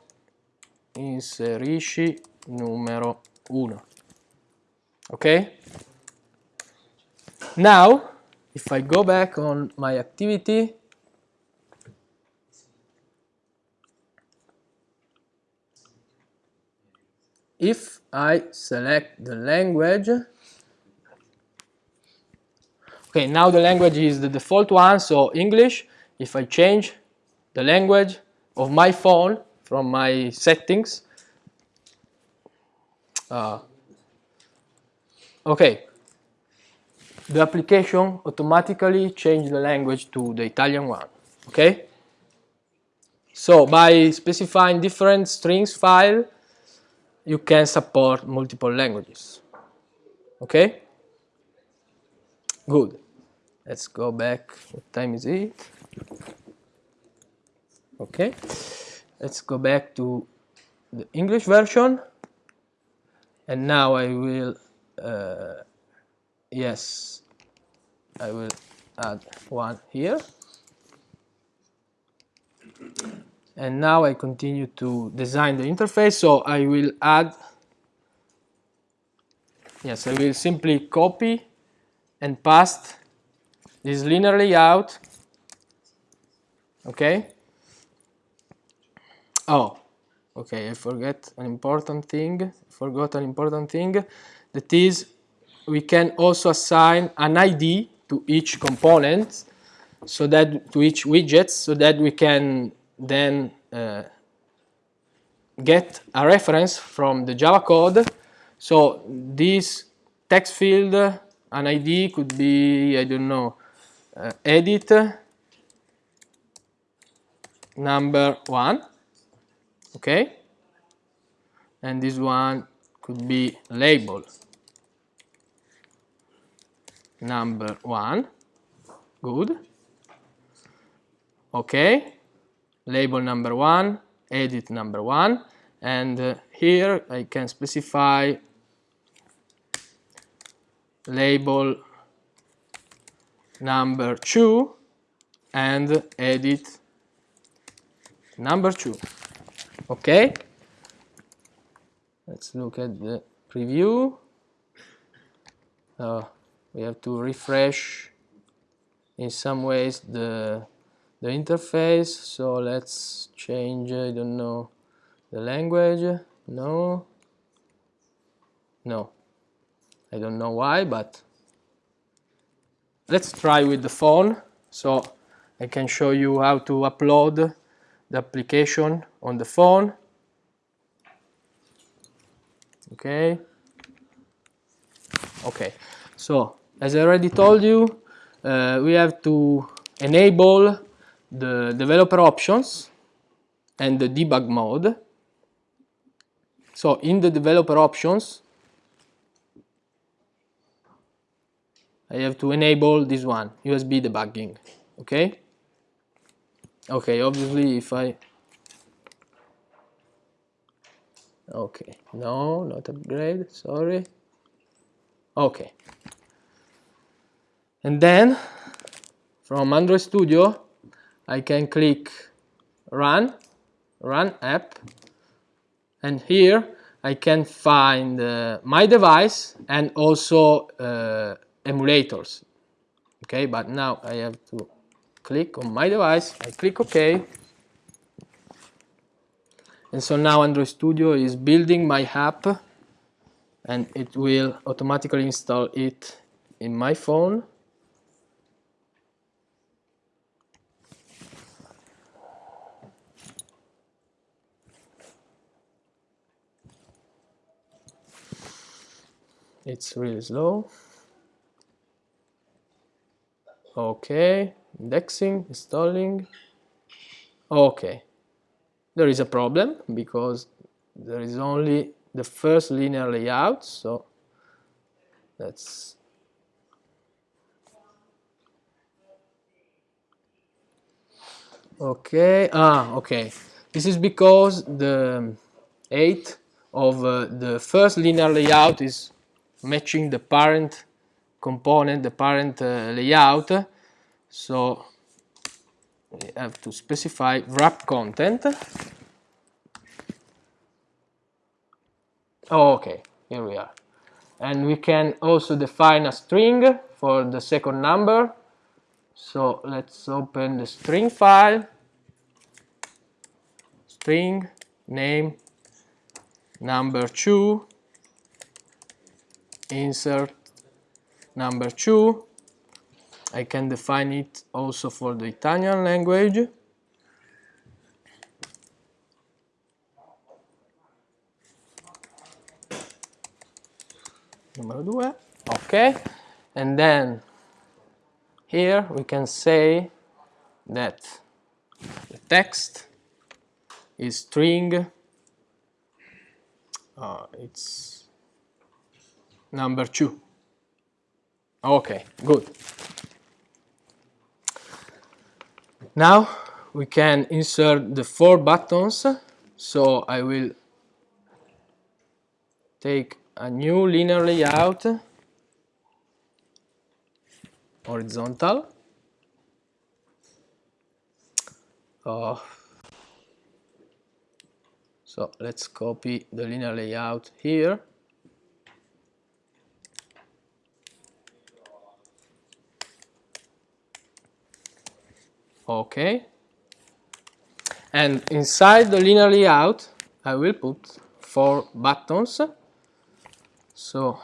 inserisci numero uno. Okay? Now, if I go back on my activity, if I select the language, Okay, now the language is the default one, so English. If I change the language of my phone from my settings, uh, okay, the application automatically change the language to the Italian one, okay? So by specifying different strings file, you can support multiple languages, okay? Good. let's go back. What time is it? Okay. Let's go back to the English version. And now I will uh, yes. I will add one here and now I continue to design the interface. So I will add yes I will simply copy and paste this linear layout okay. Oh okay I forget an important thing. Forgot an important thing. That is we can also assign an ID to each component so that to each widget so that we can then uh, get a reference from the Java code. So this text field an ID could be I don't know uh, edit number one okay? And this one could be label. Number one good okay label number one edit number one. And uh, here I can specify label number two and edit number two. Okay? Let's look at the preview. Uh, we have to refresh in some ways the the interface so let's change I don't know the language. No. No. I don't know why but let's try with the phone. So I can show you how to upload the application on the phone. Okay. Okay. So as I already told you uh, we have to enable the developer options and the debug mode. So in the developer options, I have to enable this one, USB debugging, okay? Okay, obviously if I, okay, no, not upgrade, sorry. Okay. And then from Android Studio, I can click run, run app, and here I can find uh, my device and also uh, emulators. Okay, but now I have to click on my device, I click OK, and so now Android Studio is building my app and it will automatically install it in my phone it's really slow. Okay indexing installing. Okay. There is a problem because there is only the first linear layout so that's okay ah okay. This is because the 8 of uh, the first linear layout is matching the parent component, the parent uh, layout. So we have to specify wrap content. Oh, okay, here we are. And we can also define a string for the second number. So let's open the string file. String name number 2 insert number 2 I can define it also for the Italian language. Number 2 okay and then here we can say that the text is string. Uh, it's number two. Okay, good. Now we can insert the four buttons. So I will take a new linear layout, horizontal. Oh. So let's copy the linear layout here. Okay. And inside the linear layout, I will put four buttons. So,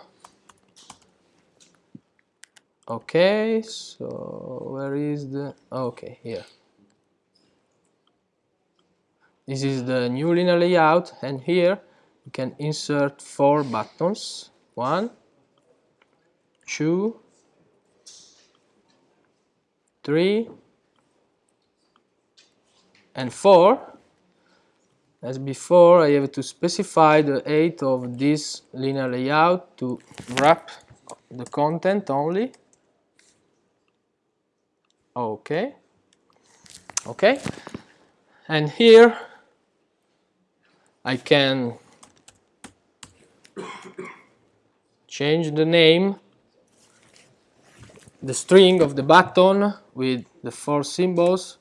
okay, so where is the, okay, here. This is the new linear layout and here you can insert four buttons. One, two, three, and 4 as before I have to specify the height of this linear layout to wrap the content only. Okay. Okay. And here I can change the name the string of the button with the four symbols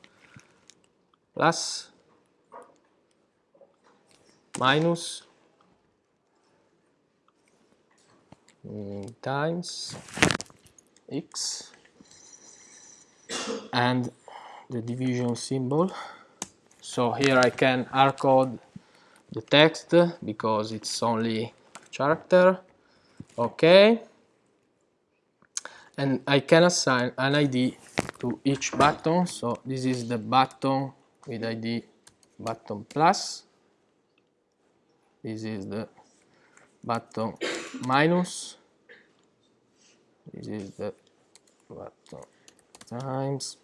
plus minus mm, times x and the division symbol. So here I can hardcode the text because it's only character. Okay. And I can assign an ID to each button. So this is the button with id button plus. This is the button minus. This is the button times.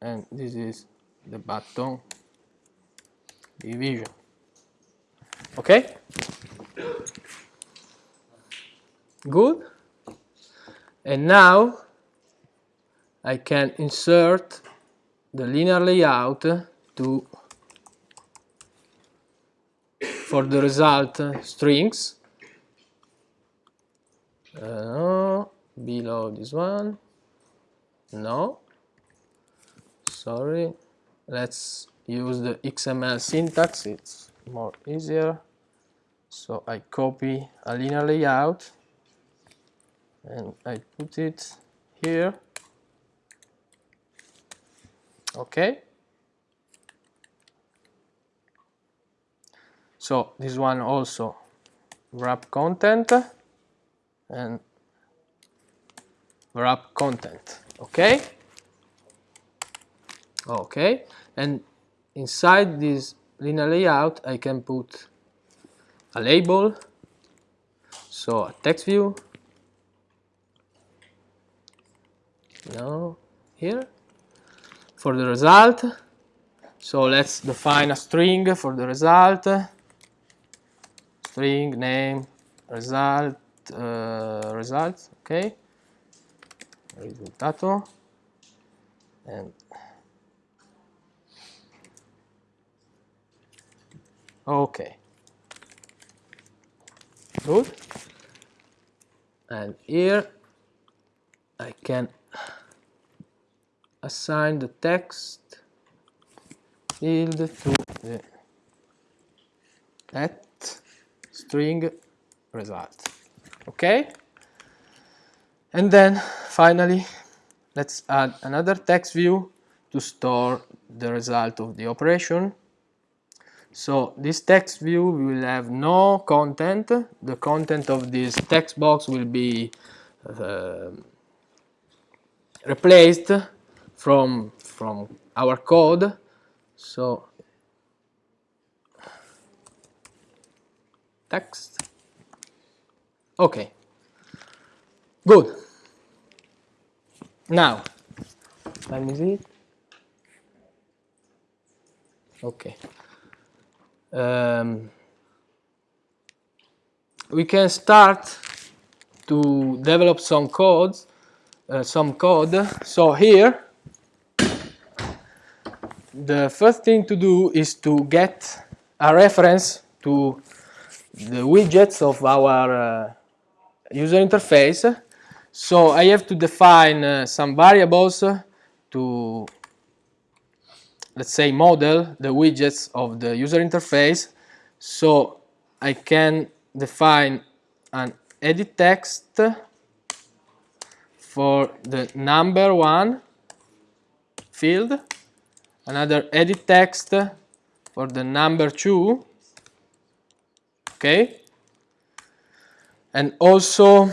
And this is the button division. Okay? Good. And now I can insert the linear layout to for the result strings. Uh, below this one. No. Sorry. Let's use the XML syntax. It's more easier. So I copy a linear layout and I put it here okay. So this one also wrap content and wrap content. Okay. Okay. And inside this linear layout I can put a label. So a text view. No here for the result. So let's define a string for the result. String name result uh, result. Okay. Risultato and okay. Good. And here I can assign the text. Field to the at string result. Okay? And then finally let's add another text view to store the result of the operation. So this text view will have no content. The content of this text box will be uh, replaced from from our code. So text. Okay. Good. Now time is it okay. Um, we can start to develop some codes uh, some code. So here the first thing to do is to get a reference to the widgets of our uh, user interface. So I have to define uh, some variables to, let's say, model the widgets of the user interface. So I can define an edit text for the number one field, another edit text for the number two, okay, and also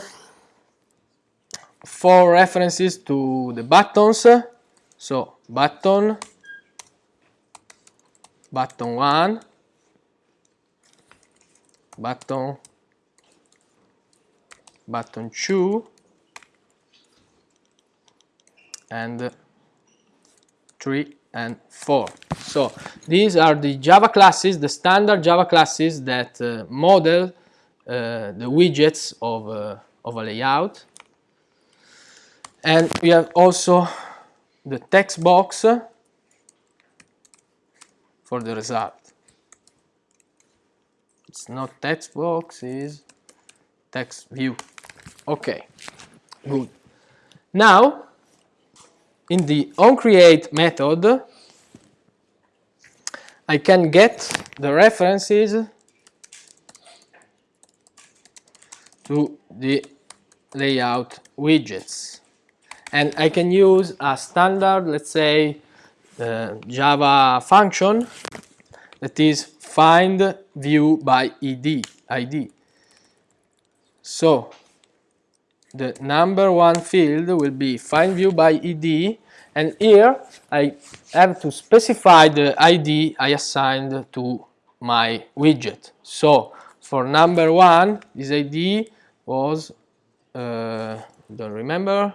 four references to the buttons. So button, button one, button, button two, and three and 4. So these are the Java classes, the standard Java classes that uh, model uh, the widgets of, uh, of a layout. And we have also the text box for the result. It's not text box, it's text view. Okay, good. Now in the onCreate method, I can get the references to the layout widgets. And I can use a standard, let's say, uh, Java function that is find view by id, ID. So the number one field will be find view by and here I have to specify the ID I assigned to my widget. So for number one, this ID was, uh, don't remember,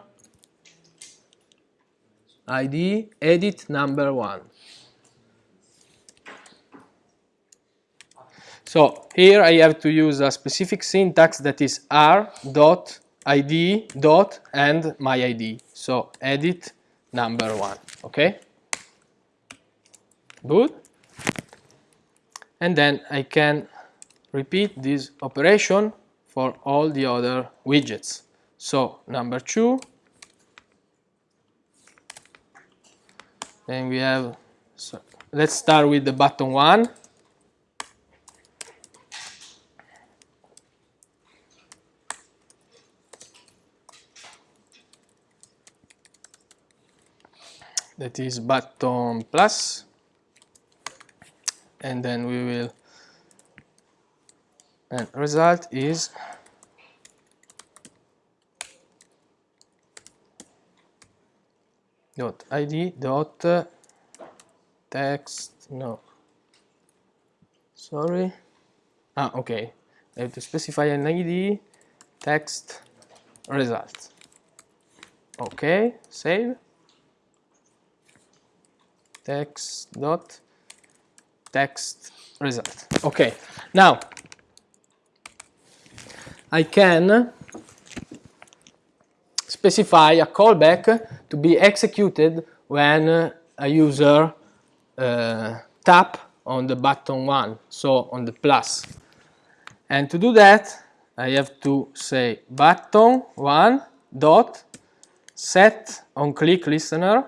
ID edit number one. So here I have to use a specific syntax that is r dot id dot and my id. So edit number one, okay? Good. And then I can repeat this operation for all the other widgets. So number two, then we have, so let's start with the button one. That is button plus. And then we will and result is dot id dot text no. Sorry. Ah okay. I have to specify an id text result. Okay save text dot text result. Okay, now I can specify a callback to be executed when a user uh, tap on the button one, so on the plus. And to do that, I have to say button one dot set on click listener,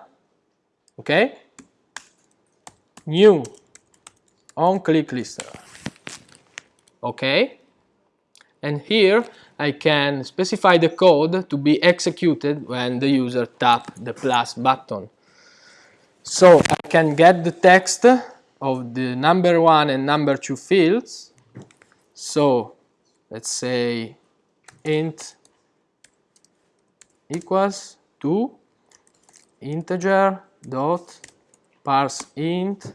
okay? New on click listener. Okay? And here I can specify the code to be executed when the user tap the plus button. So I can get the text of the number one and number two fields. So let's say int equals to integer dot parse int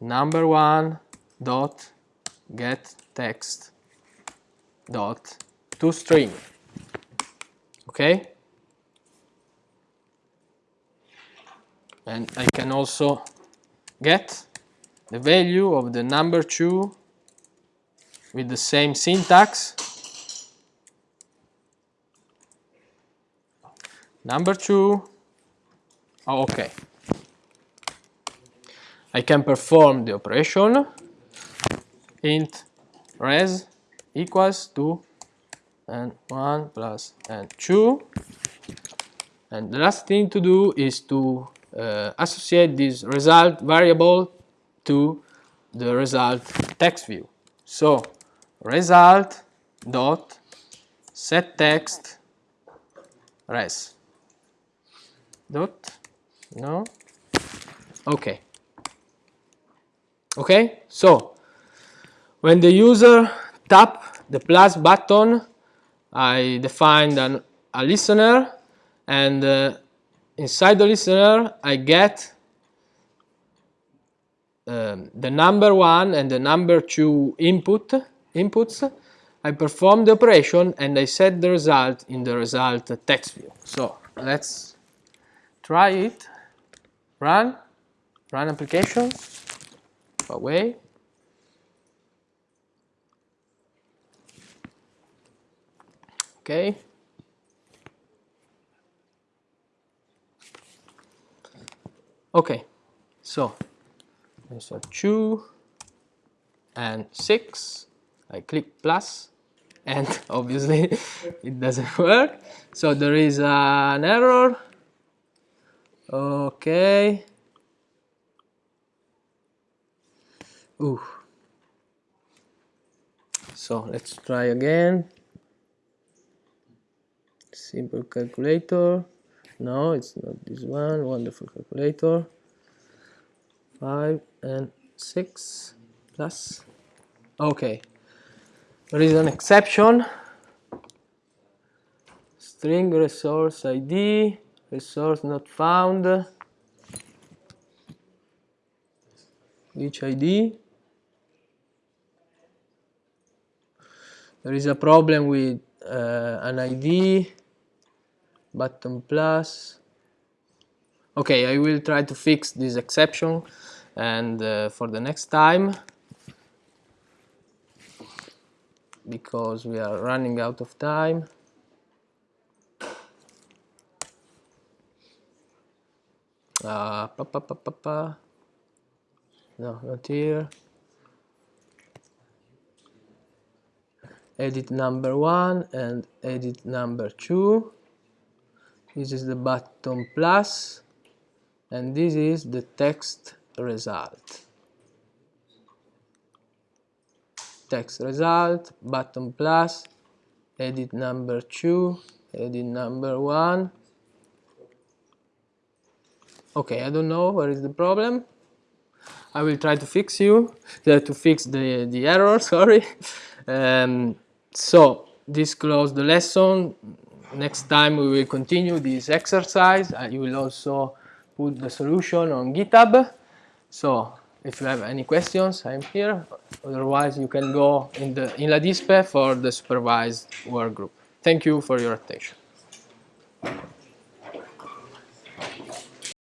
number one dot get text dot to string. Okay? And I can also get the value of the number two with the same syntax. Number two. Oh, okay I can perform the operation. Int res equals to and 1 plus and 2 and the last thing to do is to uh, associate this result variable to the result text view. So result dot set text res. Dot no? Okay okay? So when the user tap the plus button I defined an, a listener and uh, inside the listener I get um, the number one and the number two input inputs. I perform the operation and I set the result in the result text view. So let's try it. Run run application away. Okay. Okay so there's a 2 and 6 I click plus and obviously it doesn't work. So there is an error. Okay Ooh. so let's try again. Simple calculator. No it's not this one. Wonderful calculator. 5 and 6 plus. Okay. There is an exception. String resource id resource not found. Which id there is a problem with uh, an id button plus. Okay I will try to fix this exception and uh, for the next time because we are running out of time. Uh, pa, pa, pa, pa, pa. no not here edit number one and edit number two. This is the button plus and this is the text result. Text result button plus edit number 2 edit number 1 okay I don't know where is the problem. I will try to fix you to fix the the error sorry um, so this close the lesson. Next time we will continue this exercise. Uh, you will also put the solution on github. So if you have any questions i'm here. Otherwise you can go in the in la dispe for the supervised work group. Thank you for your attention